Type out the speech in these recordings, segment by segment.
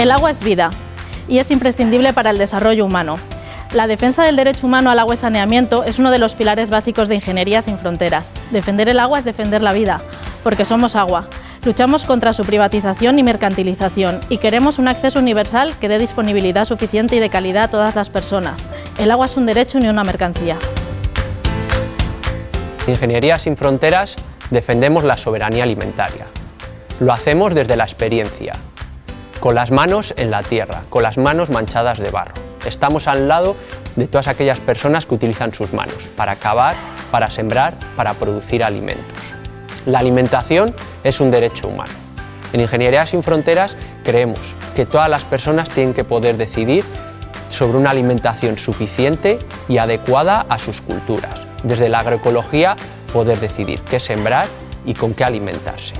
El agua es vida y es imprescindible para el desarrollo humano. La defensa del derecho humano al agua y saneamiento es uno de los pilares básicos de Ingeniería sin Fronteras. Defender el agua es defender la vida, porque somos agua. Luchamos contra su privatización y mercantilización y queremos un acceso universal que dé disponibilidad suficiente y de calidad a todas las personas. El agua es un derecho y una mercancía. Ingeniería sin Fronteras defendemos la soberanía alimentaria. Lo hacemos desde la experiencia, con las manos en la tierra, con las manos manchadas de barro. Estamos al lado de todas aquellas personas que utilizan sus manos para cavar, para sembrar, para producir alimentos. La alimentación es un derecho humano. En Ingeniería sin Fronteras creemos que todas las personas tienen que poder decidir sobre una alimentación suficiente y adecuada a sus culturas. Desde la agroecología poder decidir qué sembrar y con qué alimentarse.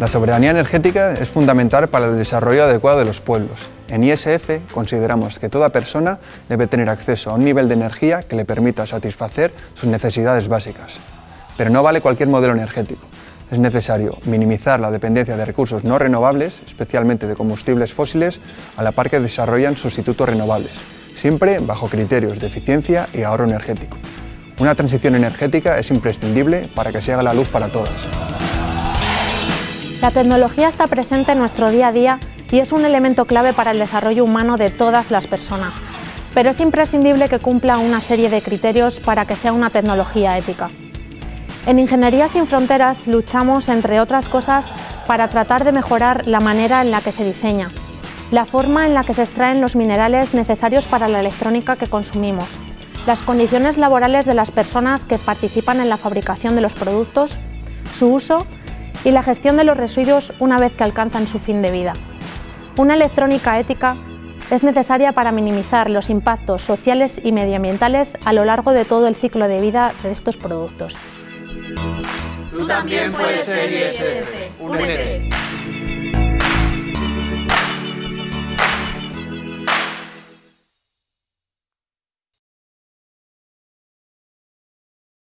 La soberanía energética es fundamental para el desarrollo adecuado de los pueblos. En ISF consideramos que toda persona debe tener acceso a un nivel de energía que le permita satisfacer sus necesidades básicas. Pero no vale cualquier modelo energético. Es necesario minimizar la dependencia de recursos no renovables, especialmente de combustibles fósiles, a la par que desarrollan sustitutos renovables, siempre bajo criterios de eficiencia y ahorro energético. Una transición energética es imprescindible para que se haga la luz para todas. La tecnología está presente en nuestro día a día y es un elemento clave para el desarrollo humano de todas las personas, pero es imprescindible que cumpla una serie de criterios para que sea una tecnología ética. En Ingeniería sin Fronteras luchamos, entre otras cosas, para tratar de mejorar la manera en la que se diseña, la forma en la que se extraen los minerales necesarios para la electrónica que consumimos, las condiciones laborales de las personas que participan en la fabricación de los productos, su uso y la gestión de los residuos una vez que alcanzan su fin de vida. Una electrónica ética es necesaria para minimizar los impactos sociales y medioambientales a lo largo de todo el ciclo de vida de estos productos. Tú también puedes ser ISF. Únete.